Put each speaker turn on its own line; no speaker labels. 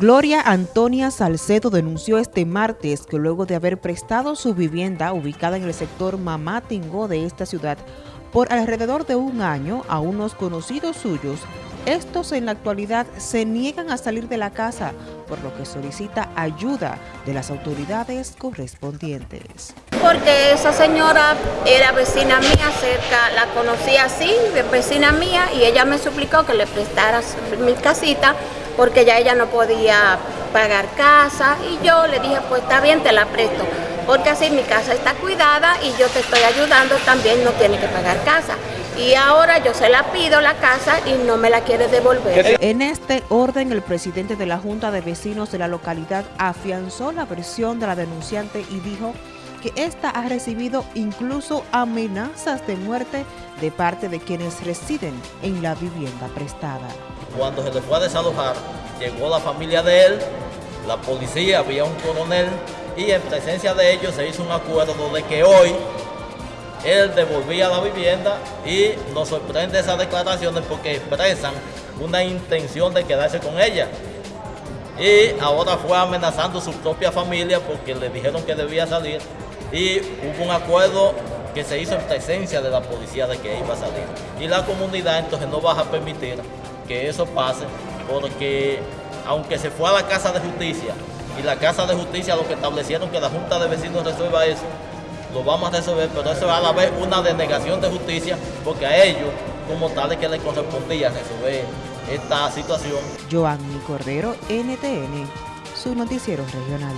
Gloria Antonia Salcedo denunció este martes que luego de haber prestado su vivienda ubicada en el sector Mamatingó de esta ciudad por alrededor de un año a unos conocidos suyos, estos en la actualidad se niegan a salir de la casa, por lo que solicita ayuda de las autoridades correspondientes.
Porque esa señora era vecina mía cerca, la conocí así, vecina mía, y ella me suplicó que le prestara mi casita porque ya ella no podía pagar casa y yo le dije, pues está bien, te la presto, porque así mi casa está cuidada y yo te estoy ayudando, también no tiene que pagar casa. Y ahora yo se la pido la casa y no me la quiere devolver.
En este orden, el presidente de la Junta de Vecinos de la localidad afianzó la versión de la denunciante y dijo que ésta ha recibido incluso amenazas de muerte de parte de quienes residen en la vivienda prestada.
Cuando se le fue a desalojar, llegó la familia de él, la policía, había un coronel, y en presencia de ellos se hizo un acuerdo de que hoy él devolvía la vivienda y nos sorprende esas declaraciones porque expresan una intención de quedarse con ella. Y ahora fue amenazando su propia familia porque le dijeron que debía salir y hubo un acuerdo que se hizo en presencia de la policía de que iba a salir. Y la comunidad entonces no va a permitir que eso pase porque aunque se fue a la Casa de Justicia y la Casa de Justicia lo que establecieron que la Junta de Vecinos resuelva eso, lo vamos a resolver, pero eso es a la vez una denegación de justicia porque a ellos como tal es que les correspondía resolver esta situación.
Joanny Cordero, NTN, su noticiero regional.